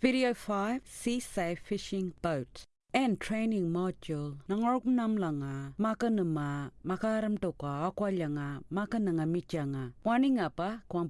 Video 5 Sea Safe Fishing Boat and Training Module. Nangorok namlanga maka nama makaram toka akwalanga maka nanga michanga. Wani ngapa kwang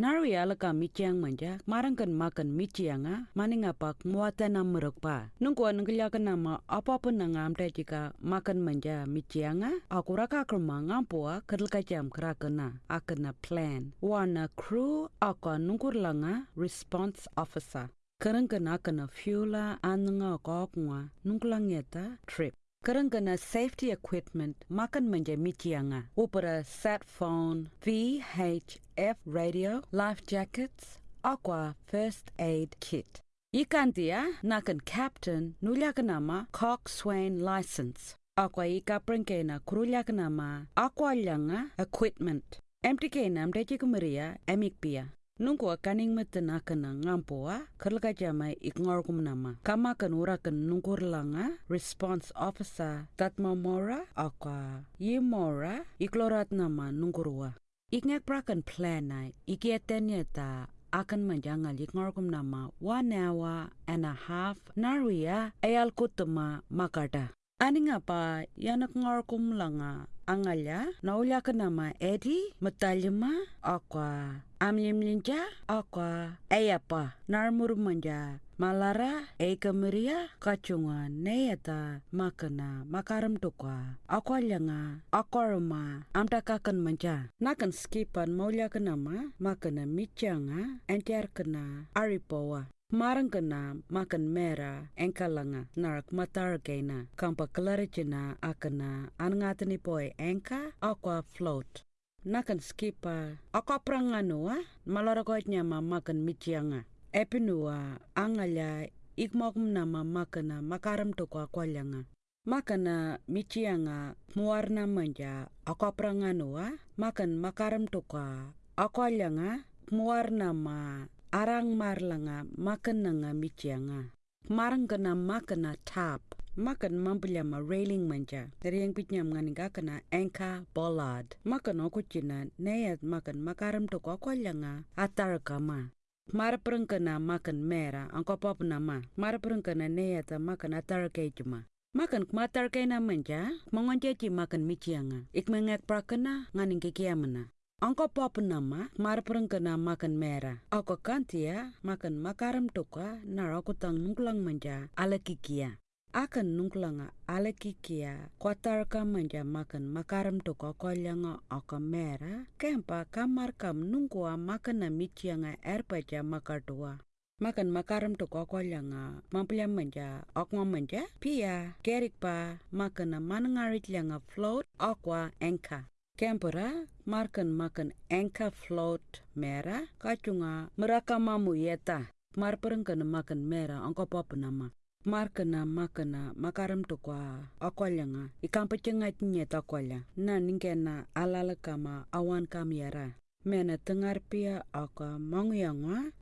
pulieta Nari alaka michiang manja, marangkan makan michianga, mani ngapak muata nam merokpa. Nungkua nungkiliakan nama apa pun nang amte jika makan manja michianga, aku raka kerma ngampua kedel kacam kerakena, akena plan. Wana crew aku nungkur langa response officer. Kerengkena kena fuela ananga kokwa nungkulangeta trip. Kerengkena safety equipment makan manja michianga. Upara sat phone, VHF radio, life jackets, aqua first aid kit. Ikantia nakan captain nulyakanama coxswain license. Aqua ika prengkena kurulyakanama aqua lyanga equipment. MTK nam dejikumaria emikpia. Nungku kaning metena kena ngampoa kerlaka jama ikngor kumnama. Kama kan ura kan nungkur langa response officer tatma mora akwa ye mora iklorat nama nungkurwa. Ikngek prakan plan na ikietenya ta akan menjangal ikngor kumnama one hour and a half naria ayal kutuma makata. Ani ngapa yanak ngor kumlanga angalya naulya nama Eddie matalyama akwa amlimlinja akwa ayapa narmur manja malara ekamaria kacunga neyata makana makaram tukwa akwa lyanga akorma amtakakan manja nakan skipan maulya nama makana michanga entiar kena aripowa Marang kena makan mera engkalanga narak matar kena kampa klaricina akana angatani poi engka aqua float. Nakan skipa aqua pranganua malarakoit nyama makan michianga. Epinua angalya ikmokum nama makana makaram toko aqualyanga. Makana michianga muarna manja aqua pranganua makan makaram toko aqualyanga muarna ma arang marlanga makan nanga michianga. Marang kena makana tap. Makan mampelyama railing manja. Dari yang pitnyam nganinga kena anchor bollard. Makan oku cina neyat makan makaram toko akwalanga atar kama. Mara pereng kena makan mera angko pop nama. Mara pereng kena neyat makan atar cuma. Makan kmatar kena manja, mongonjeci makan michianga. Ik mengek prakena nganing kikiamana. Angko pop nama mar kena makan merah. Ako kantia makan makaram toka nar aku tang nungkulang manja ala kikia. Akan nungkulanga ala kikia kwatar ka manja makan makaram toka kolyanga ako merah. Kempa kamar kam nungkua makan na michianga erpaja makartua. Makan makaram to kokolyanga mamplia manja okma manja pia kerik pa makan na manangarit lyanga float aqua enka. Kempera markan makan engka float mera kacunga meraka mamu yeta marpereng kana makan mera angko pop nama markana makana makaram to kwa akwalanga. Ikampa cengat nyeta akwala na ningkena alala kama awan kamiara mena tengar pia aka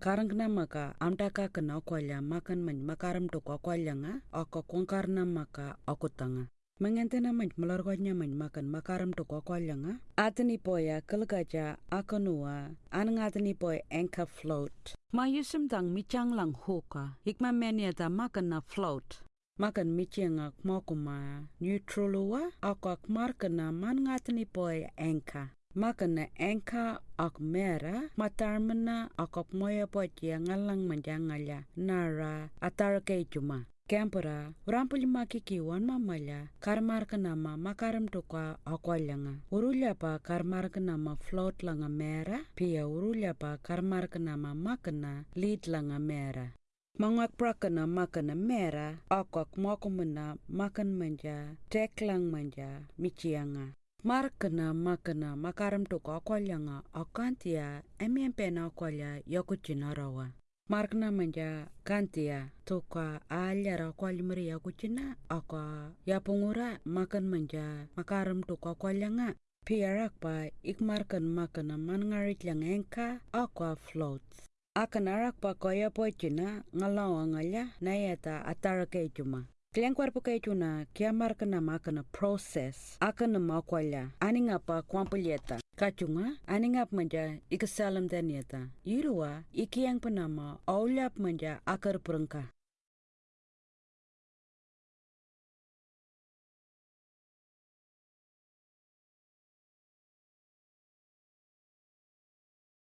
karang kena maka amtaka kena akwala makan man makaram to kwa akwalanga. Aka kongkarna maka aku tanga Mengentena man melargonya man makan makaram to kwakwalanga. Atani poya kalgaja akanua anangatani poy anchor float. Ma yusum tang michang lang hoka. Hikma meniata makan na float. Makan michianga kmokuma neutralua akak markana man ngatani poy anchor. Makan na anchor ak mera matarmana akak moya potia ngalang manjangalya nara atar kay cuma. Kempera, urampuli makiki wan mamaya, karmar nama makaram toka akwalanga. Urulya pa karmar nama float langa mera, pia urulya pa karmar nama makana lead langa mera. Mangwak prakana makana mera, akwak mokumena makan manja, tek lang manja, michianga. Markana makana makaram toka akwalanga, akantia, emiempena akwalya yokuchinarawa. Markna manja kantia toka alyara kwalimri ya kuchina aka ya pungura makan manja makaram toka kwalyanga piarak pa ikmarkan makana mangarit lang engka aqua floats. Akan arak pa kaya po china ngalawa ngalya na yata atara kay cuma. Kliang kwarpo kay tuna kiamar kana makana process makwalya ani ngapa kwampelyeta kachunga ani ngap manja ikasalam danieta yirua ikiyang panama aulyap manja akar perengka